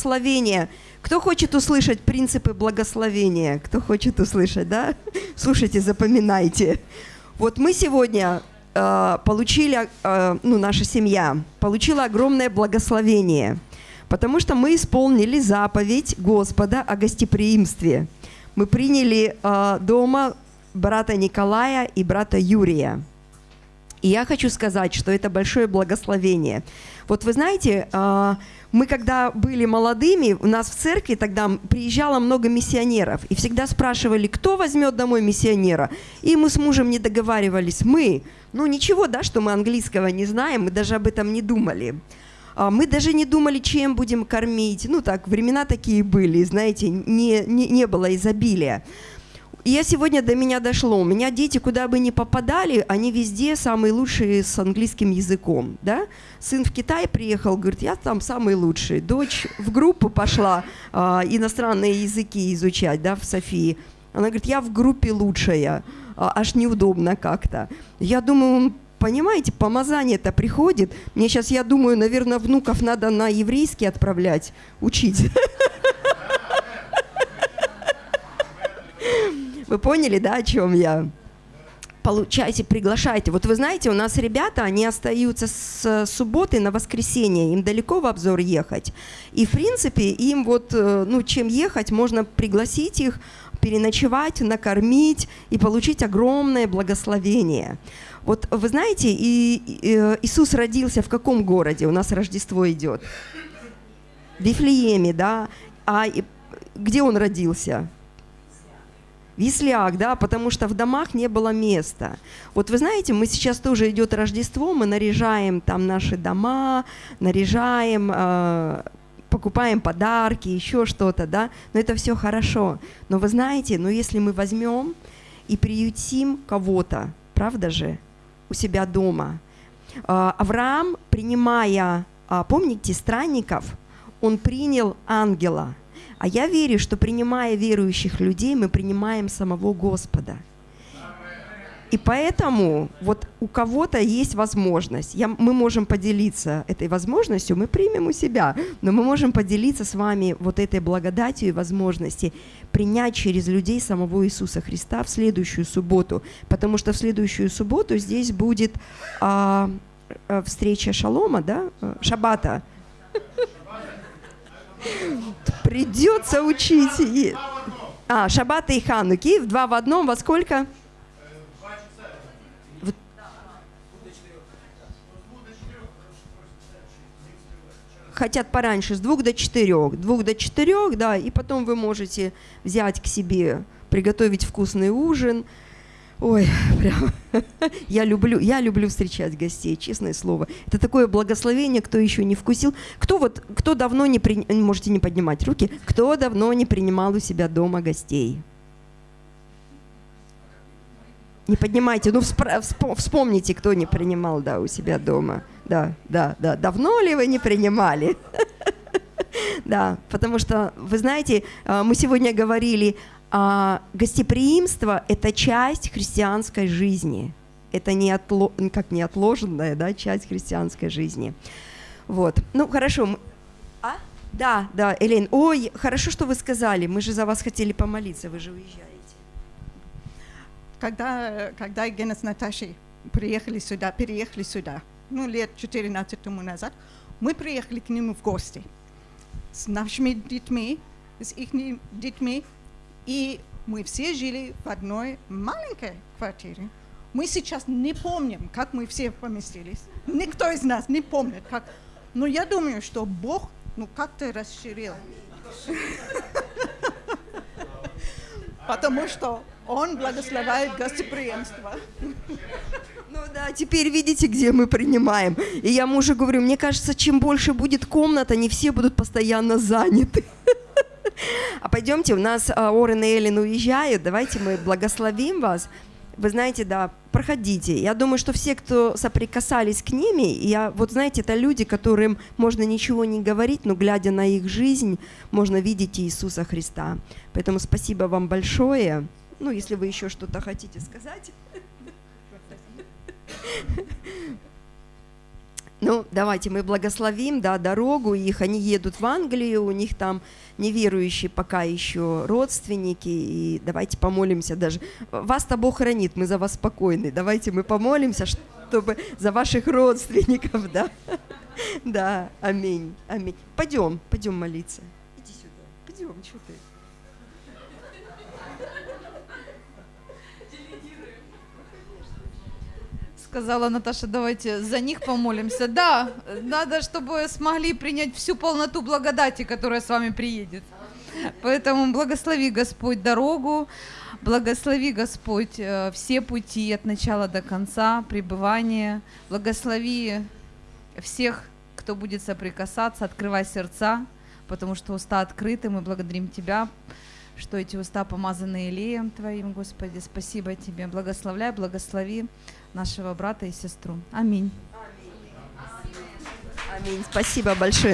благословения. Кто хочет услышать принципы благословения? Кто хочет услышать, да? Слушайте, запоминайте. Вот мы сегодня э, получили, э, ну, наша семья получила огромное благословение, потому что мы исполнили заповедь Господа о гостеприимстве. Мы приняли э, дома брата Николая и брата Юрия. И я хочу сказать, что это большое благословение. Вот вы знаете, э, мы когда были молодыми, у нас в церкви тогда приезжало много миссионеров, и всегда спрашивали, кто возьмет домой миссионера. И мы с мужем не договаривались, мы. Ну ничего, да, что мы английского не знаем, мы даже об этом не думали. А, мы даже не думали, чем будем кормить. Ну так, времена такие были, знаете, не, не, не было изобилия. Я сегодня до меня дошло. У меня дети куда бы ни попадали, они везде самые лучшие с английским языком. Да? Сын в Китай приехал, говорит, я там самый лучший. Дочь в группу пошла а, иностранные языки изучать да, в Софии. Она говорит, я в группе лучшая, а, аж неудобно как-то. Я думаю, понимаете, помазание-то приходит. Мне сейчас, я думаю, наверное, внуков надо на еврейский отправлять, учить. Вы поняли, да, о чем я? Получайте, приглашайте. Вот вы знаете, у нас ребята, они остаются с субботы на воскресенье, им далеко в обзор ехать. И, в принципе, им вот, э, ну, чем ехать, можно пригласить их, переночевать, накормить и получить огромное благословение. Вот вы знаете, и, и, э, Иисус родился в каком городе? У нас Рождество идет. В Вифлееме, да. А где он родился? Висляк, да, потому что в домах не было места. Вот вы знаете, мы сейчас тоже идет Рождество, мы наряжаем там наши дома, наряжаем, э, покупаем подарки, еще что-то, да, но это все хорошо. Но вы знаете, но если мы возьмем и приютим кого-то, правда же, у себя дома, э, Авраам, принимая, э, помните, странников, он принял ангела – а я верю, что принимая верующих людей, мы принимаем самого Господа. И поэтому вот у кого-то есть возможность, я, мы можем поделиться этой возможностью, мы примем у себя, но мы можем поделиться с вами вот этой благодатью и возможности принять через людей самого Иисуса Христа в следующую субботу, потому что в следующую субботу здесь будет а, а встреча Шалома, да, Шабата. Придется учить. А, Шаббат и Хануки в два в одном во сколько? хотят пораньше, с двух до четырех. Двух до четырех, да, и потом вы можете взять к себе, приготовить вкусный ужин, Ой, прям, я люблю, я люблю встречать гостей, честное слово. Это такое благословение, кто еще не вкусил. Кто вот, кто давно не при, можете не поднимать руки, кто давно не принимал у себя дома гостей? Не поднимайте, ну вспомните, кто не принимал, да, у себя дома. Да, да, да. Давно ли вы не принимали? Да, потому что, вы знаете, а, мы сегодня говорили а, гостеприимство – это часть христианской жизни. Это не отло, как неотложенная да, часть христианской жизни. Вот. Ну, хорошо. А? Да, да, Элен. Ой, хорошо, что вы сказали. Мы же за вас хотели помолиться, вы же уезжаете. Когда, когда Гена с Наташей приехали сюда, переехали сюда, ну, лет 14 тому назад, мы приехали к нему в гости с нашими детьми, с их детьми, и мы все жили в одной маленькой квартире. Мы сейчас не помним, как мы все поместились. Никто из нас не помнит, как. Но я думаю, что Бог ну как-то расширил. Потому что Он благословляет гостеприимство. Ну да, теперь видите, где мы принимаем. И я мужу говорю, мне кажется, чем больше будет комнат, они все будут постоянно заняты. А пойдемте, у нас а, Орен и Эллен уезжают, давайте мы благословим вас. Вы знаете, да, проходите. Я думаю, что все, кто соприкасались к ними, я, вот знаете, это люди, которым можно ничего не говорить, но глядя на их жизнь, можно видеть Иисуса Христа. Поэтому спасибо вам большое. Ну, если вы еще что-то хотите сказать. Ну, давайте мы благословим, да, дорогу их. Они едут в Англию, у них там неверующие пока еще родственники. И давайте помолимся даже. Вас-то Бог хранит, мы за вас спокойны. Давайте мы помолимся, чтобы за ваших родственников, да. Да, аминь, аминь. Пойдем, пойдем молиться. Иди сюда. Пойдем, что ты? Сказала Наташа, давайте за них помолимся. Да, надо, чтобы смогли принять всю полноту благодати, которая с вами приедет. Поэтому благослови Господь дорогу, благослови Господь э, все пути от начала до конца, пребывания. Благослови всех, кто будет соприкасаться, открывай сердца, потому что уста открыты. Мы благодарим Тебя, что эти уста помазаны елеем Твоим, Господи. Спасибо Тебе. Благословляй, благослови нашего брата и сестру. Аминь. Аминь. Спасибо большое.